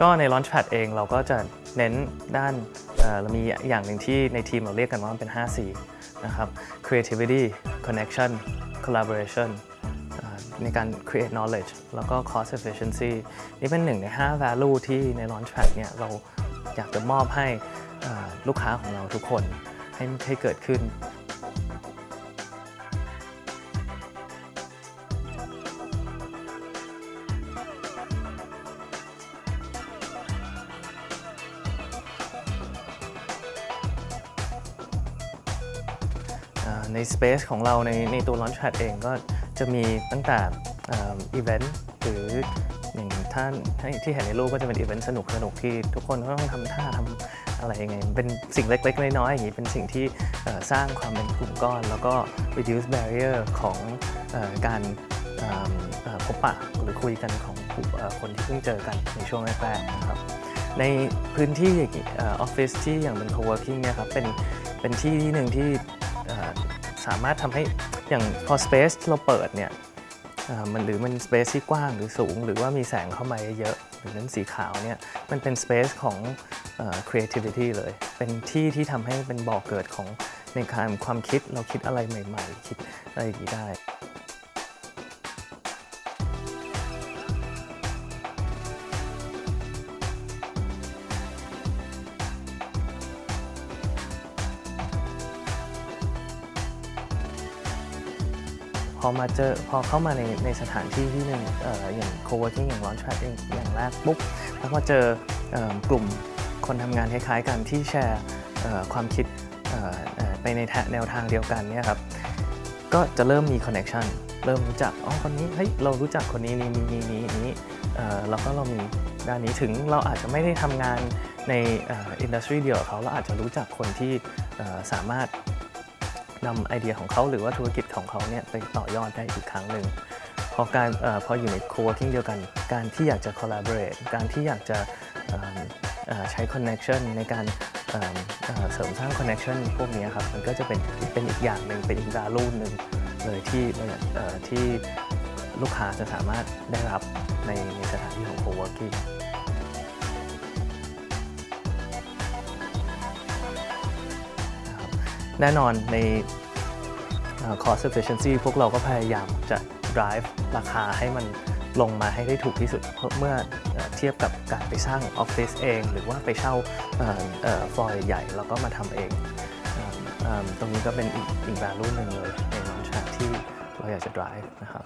ก็ใน Launchpad เองเราก็จะเน้นด้านเรามีอย่างหนึ่งที่ในทีมเราเรียกกันว่าเป็น 5C นะครับ creativity connection collaboration ในการ create knowledge แล้วก็ cost efficiency นี่เป็นหนึ่งใน 5 value ที่ใน Launchpad เนี่ยเราอยากจะมอบให้ลูกค้าของเราทุกคนให้ให้เกิดขึ้น ใน Space ของเราในในตัว Launchpad เองก็จะมีตั้งแต่อีเวนต์หรืออย่างท่านที่เห็นในรูปก็จะเป็นอีเวนต์สนุกสนุกที่ทุกคนก็ต้องทำท่าทำอะไรยังไงเป็นสิ่งเล็ก ๆ น้อยๆอย่างนี้เป็นสิ่งที่สร้างความเป็นกลุ่มก้อน แล้วก็ reduce barrier ของอการพบปะหรือคุยกันของอคนที่เพิ่งเจอกันในช่วงแรกๆนะครับในพื้นที่ออฟฟิศที่อย่างเป็น co-working เนี่ยครับเป็นเป็นที่ที่หนึ่งที่ สามารถทำให้อย่างพอ space เราเปิดเนี่ยมันหรือมัน space ที่กว้างหรือสูง หรือว่ามีแสงเข้ามาเยอะๆหรือนั้นสีขาวเนี่ยมันเป็น space ของอ creativity เลย เป็นที่ที่ทำให้เป็นบ่อกเกิดของในการความคิดเราคิดอะไรใหม่ ๆ คิดอะไรอย่างนี้ได้ พอมาเจอพอเข้ามาในในสถานที่ที่หนึ่งอออย่าง co-working อย่าง launchpad เองอย่างแรกปุ๊บแล้วมาเจออกลุ่มคนทำงานคล้ายๆกันที่แชร์ความคิดไปในแนวทางเดียวกันเนี่ยครับก็จะเริ่มมี connection เริ่มรู้จักอ๋อคนนี้เฮ้ยเรารู้จักคนนี้นี้นี้นี้นี้นเอ่อแล้วก็เรามีด้านนี้ถึงเราอาจจะไม่ได้ทำงานในอินดัสทรีเดียวกับเขาเราอาจจะรู้จักคนที่สามารถ นำไอเดียของเขาหรือว่าธุรกิจของเขาเนี่ยไปต่อยอดได้อีกครั้งหนึ่งพอการอพออยู่ใน co-working เดียวกัน การที่อยากจะ collaborate การที่อยากจะใช้ connection ในการเสริมสร้าง connection พวกนี้ครับมันก็จะเป็นเป็นอีกอย่างหนึ่งเป็นอีก value หนึ่งเลยที่ที่ลูกค้าจะสามารถได้รับในในสถานที่ของ co-working แน่นอนในเอ่อ cost efficiency พวกเราก็พยายามจะ drive ราคาให้มันลงมาให้ได้ถูกที่สุดเมื่อเทียบกับการไปสร้างออฟฟิศเอง หรือว่าไปเช่าฟลอร์ใหญ่แล้วก็มาทำเอง ตรงนี้ก็เป็นอีกอีก value หนึ่งเลยใน launch ที่เราอยากจะ drive นะครับ